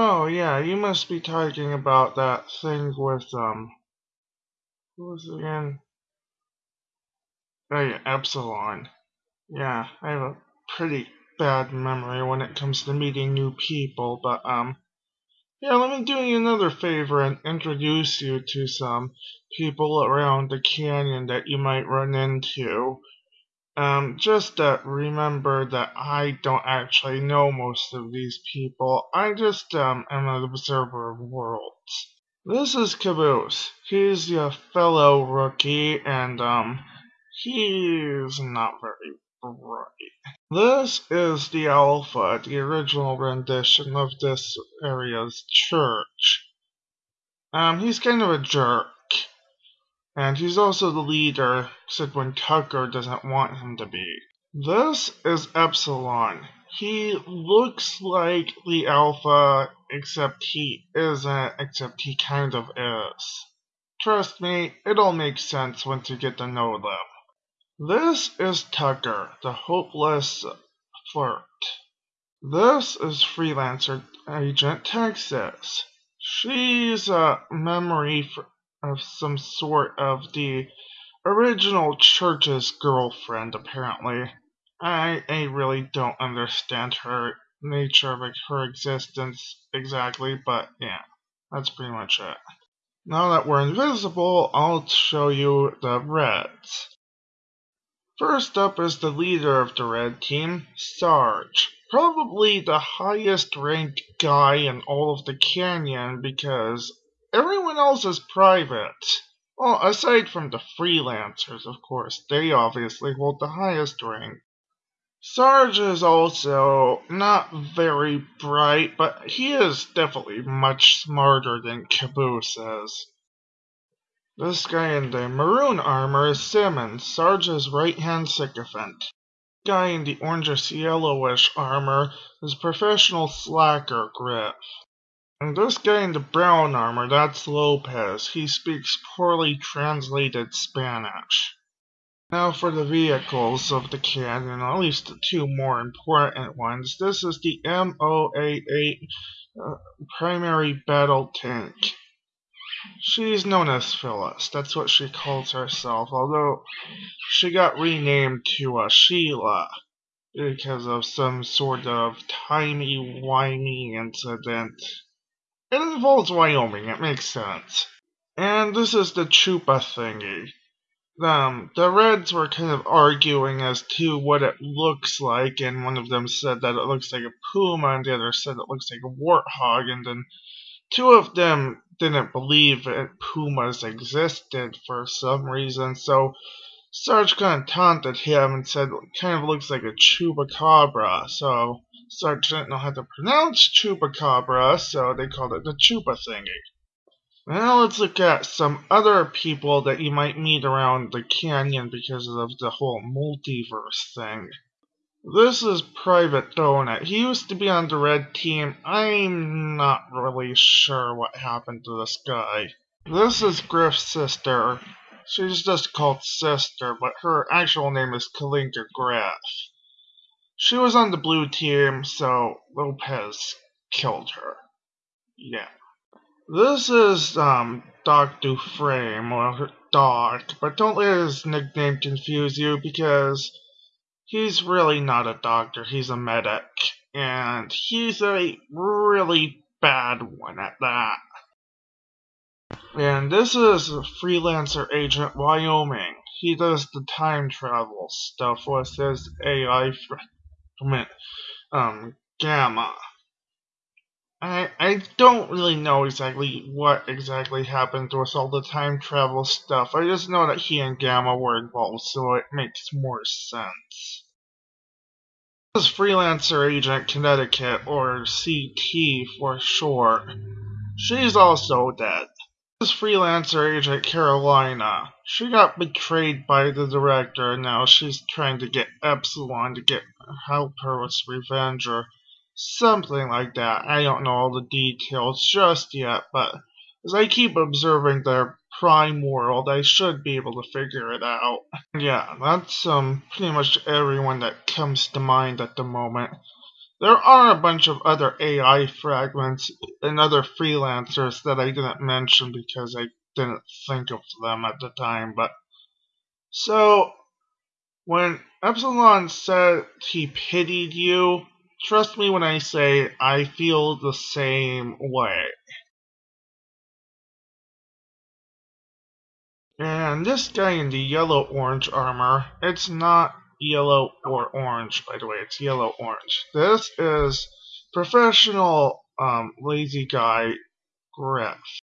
Oh, yeah, you must be talking about that thing with, um, who was it again? Oh, yeah, Epsilon. Yeah, I have a pretty bad memory when it comes to meeting new people, but, um, yeah, let me do you another favor and introduce you to some people around the canyon that you might run into. Um, just uh, remember that I don't actually know most of these people. I just um, am an observer of worlds. This is Caboose. He's a fellow rookie, and um, he's not very bright. This is the Alpha, the original rendition of this area's church. Um, he's kind of a jerk. And he's also the leader, said when Tucker doesn't want him to be. This is Epsilon. He looks like the Alpha, except he isn't, except he kind of is. Trust me, it'll make sense once you get to know them. This is Tucker, the hopeless flirt. This is freelancer agent Texas. She's a memory of some sort of the original church's girlfriend, apparently. I, I really don't understand her nature of her existence exactly, but yeah, that's pretty much it. Now that we're invisible, I'll show you the Reds. First up is the leader of the Red Team, Sarge. Probably the highest ranked guy in all of the canyon because Everyone else is private. Well, aside from the freelancers, of course, they obviously hold the highest rank. Sarge is also not very bright, but he is definitely much smarter than Caboose is. This guy in the maroon armor is Simmons, Sarge's right-hand sycophant. Guy in the orangish yellowish armor is professional slacker Grif. And this guy in the brown armor, that's Lopez. He speaks poorly translated Spanish. Now for the vehicles of the canyon, at least the two more important ones. This is the MO88 uh, primary battle tank. She's known as Phyllis, that's what she calls herself, although she got renamed to uh, Sheila because of some sort of timey-wimey incident. It involves Wyoming, it makes sense. And this is the Chupa thingy. Um, the Reds were kind of arguing as to what it looks like, and one of them said that it looks like a puma, and the other said it looks like a warthog, and then two of them didn't believe that pumas existed for some reason, so Sarge kind of taunted him and said it kind of looks like a chupacabra, so Sarge didn't know how to pronounce chupacabra, so they called it the chupa thingy. Now let's look at some other people that you might meet around the canyon because of the whole multiverse thing. This is Private Donut. He used to be on the red team. I'm not really sure what happened to this guy. This is Grif's sister. She's just called Sister, but her actual name is Kaikaina Grif. She was on the blue team, so Lopez killed her. Yeah. This is um Doc Dufresne, or Doc, but don't let his nickname confuse you because he's really not a doctor, he's a medic. And he's a really bad one at that. And this is a Freelancer Agent Wyoming. He does the time travel stuff with his AI um, Gamma. I I don't really know exactly what exactly happened with all the time travel stuff. I just know that he and Gamma were involved, so it makes more sense. This Freelancer Agent Connecticut, or CT for short. She's also dead. This Freelancer Agent Carolina. She got betrayed by the director, and now she's trying to get Epsilon to get help her with revenge or something like that. I don't know all the details just yet, but as I keep observing their prime world, I should be able to figure it out. Yeah, that's um pretty much everyone that comes to mind at the moment. There are a bunch of other AI fragments and other freelancers that I didn't mention because I didn't think of them at the time. But so when Epsilon said he pitied you, trust me when I say I feel the same way. And this guy in the yellow-orange armor, it's not yellow or orange, by the way. It's yellow-orange. This is professional um, lazy guy Grif.